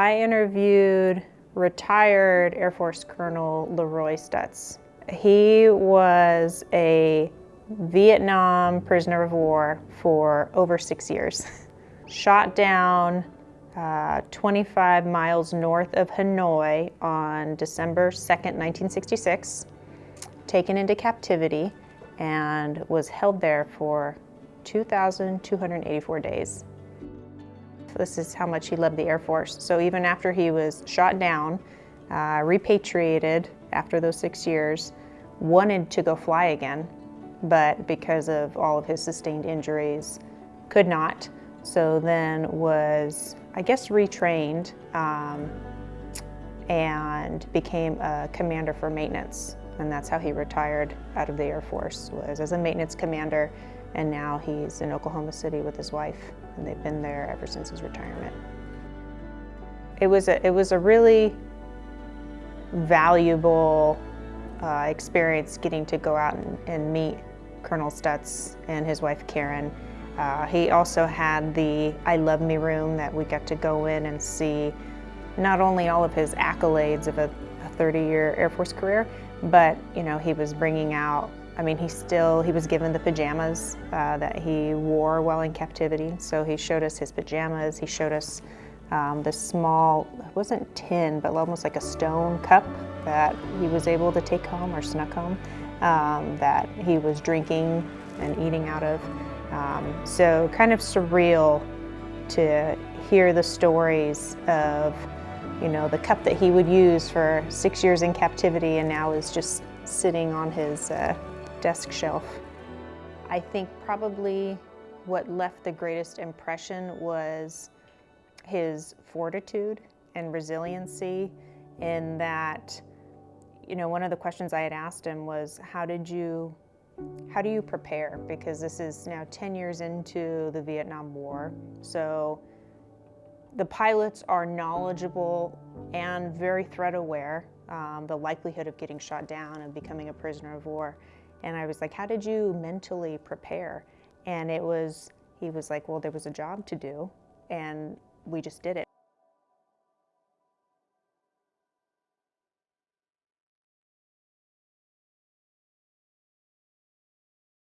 I interviewed retired Air Force Colonel Leroy Stutz. He was a Vietnam prisoner of war for over six years. Shot down uh, 25 miles north of Hanoi on December 2nd, 1966, taken into captivity and was held there for 2,284 days. This is how much he loved the Air Force. So even after he was shot down, uh, repatriated after those six years, wanted to go fly again, but because of all of his sustained injuries, could not. So then was, I guess, retrained um, and became a commander for maintenance. And that's how he retired out of the Air Force, was as a maintenance commander. And now he's in Oklahoma City with his wife, and they've been there ever since his retirement. It was a, it was a really valuable uh, experience getting to go out and, and, meet Colonel Stutz and his wife Karen. Uh, he also had the I Love Me room that we got to go in and see not only all of his accolades of a 30-year Air Force career, but you know he was bringing out. I mean, he still he was given the pajamas uh, that he wore while in captivity. So he showed us his pajamas. He showed us um, this small, it wasn't tin, but almost like a stone cup that he was able to take home or snuck home um, that he was drinking and eating out of. Um, so kind of surreal to hear the stories of, you know, the cup that he would use for six years in captivity and now is just sitting on his uh, desk shelf. I think probably what left the greatest impression was his fortitude and resiliency in that, you know, one of the questions I had asked him was, how did you, how do you prepare? Because this is now 10 years into the Vietnam War. So the pilots are knowledgeable and very threat aware, um, the likelihood of getting shot down and becoming a prisoner of war. And I was like, how did you mentally prepare? And it was, he was like, well, there was a job to do. And we just did it.